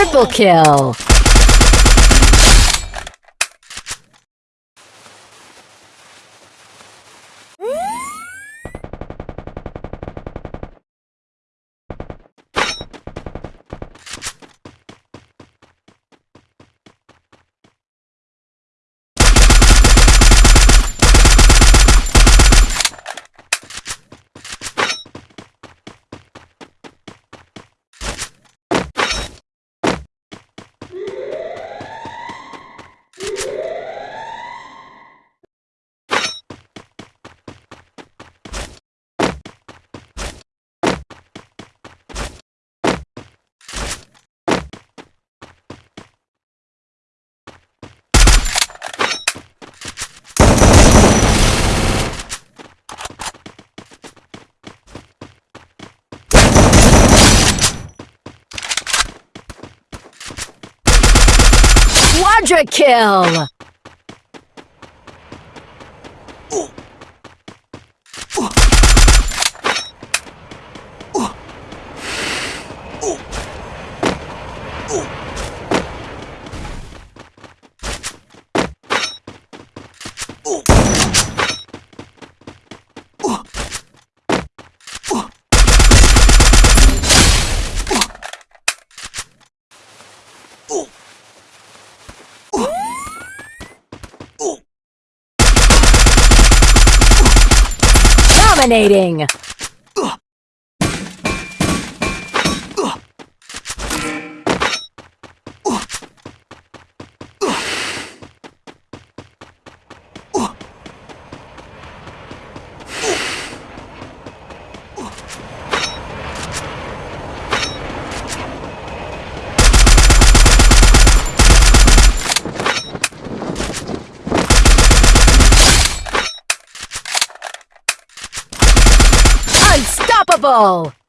Triple kill. Quadra kill! Dominating! Unstoppable!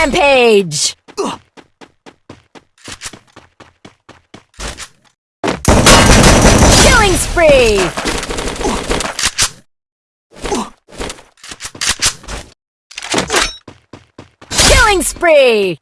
Rampage! Killing spree! Killing spree!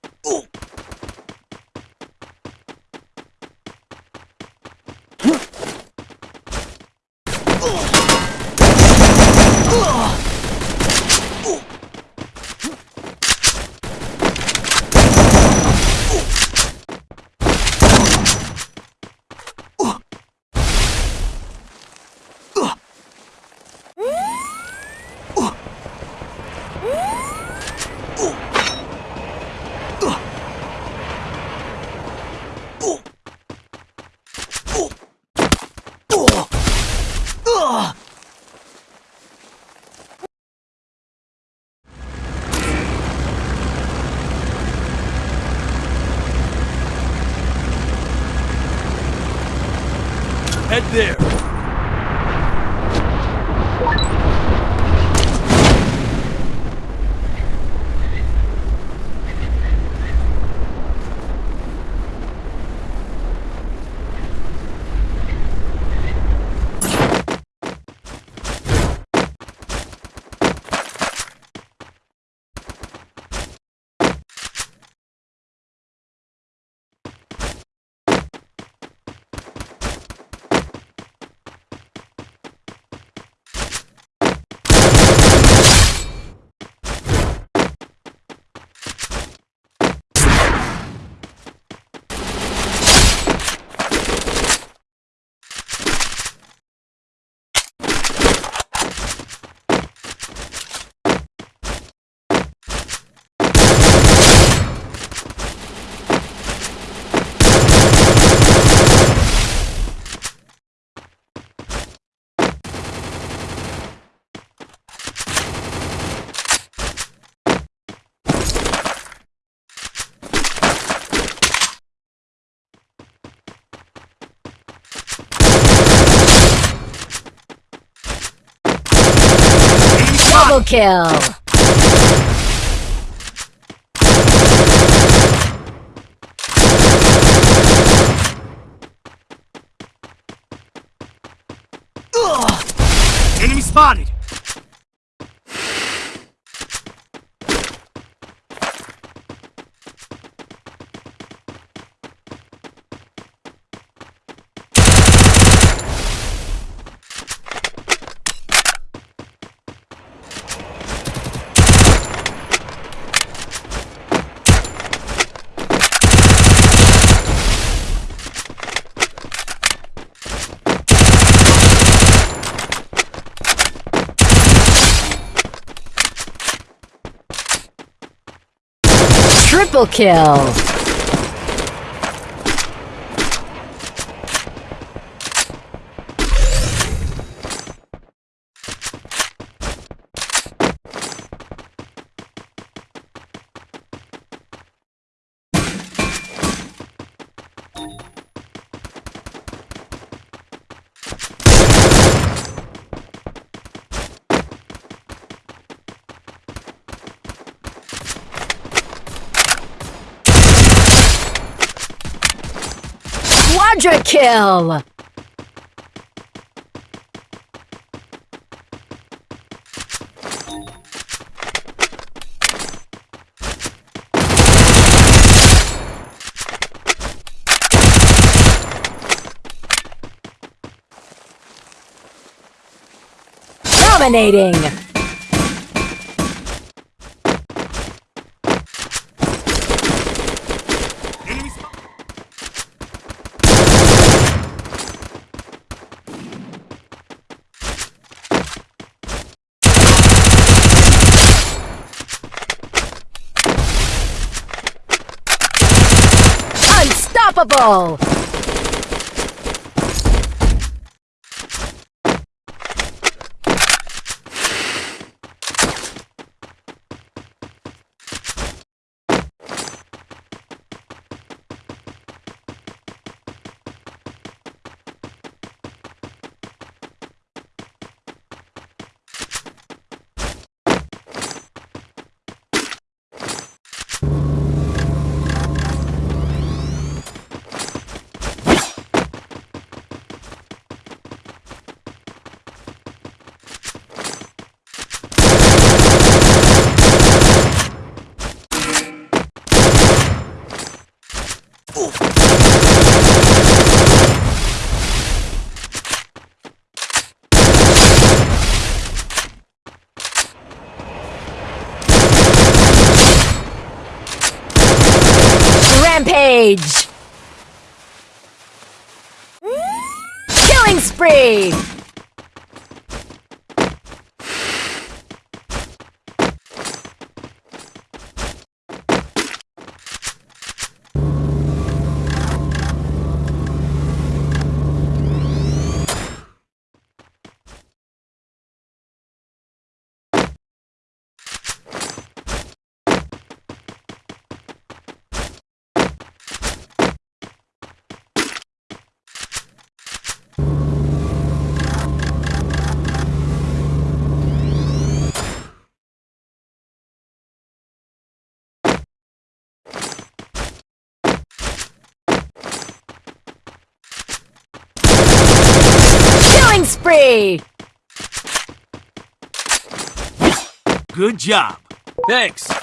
Double kill! Enemy spotted! Triple kill! Quadra kill! Dominating! Enemy spotted! Unstoppable! Rampage! Killing spree! Killing spree! Good job! Thanks.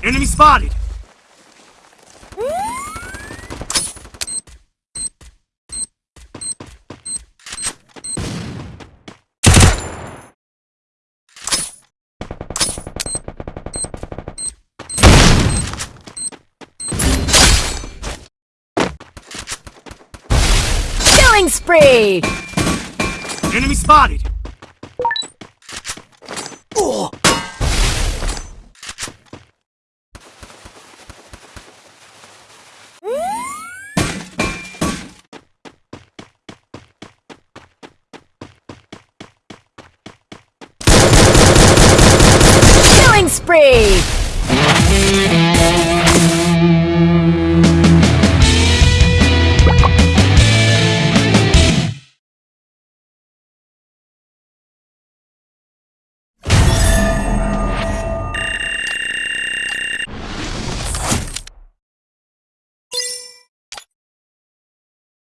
Enemy spotted! Killing spree! Enemy spotted! Oh! Spree!